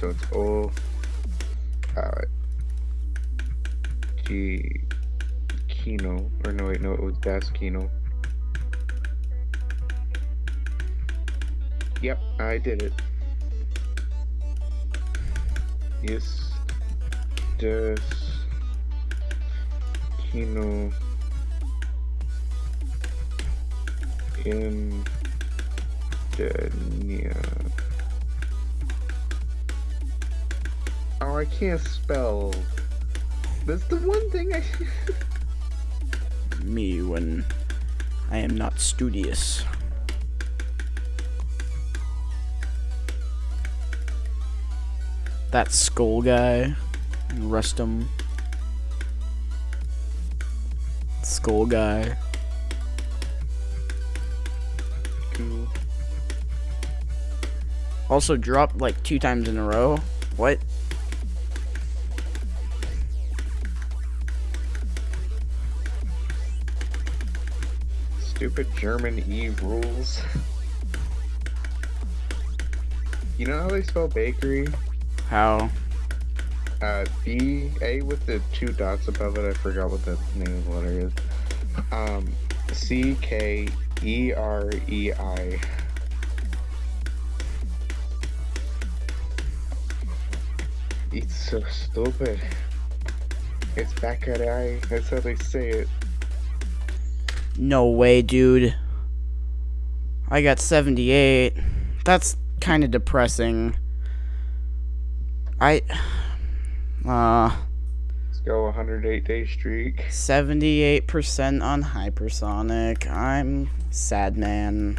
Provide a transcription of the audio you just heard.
so it's O. Uh, G. Kino. Or no, wait, no, it was Das Kino. Yep, I did it. Yes. Das. Kino. In. Dania. Oh, I can't spell. That's the one thing I. Me when I am not studious. That skull guy. Rustum. Skull guy. Cool. Also dropped like two times in a row. What? Stupid German E rules. You know how they spell bakery? How? Uh, B A with the two dots above it. I forgot what the name of the letter is. Um, C K E R E I. It's so stupid. It's Bäckerei. That's how they say it. No way, dude. I got 78. That's kind of depressing. I. Uh. Let's go 108 day streak. 78% on hypersonic. I'm sad man.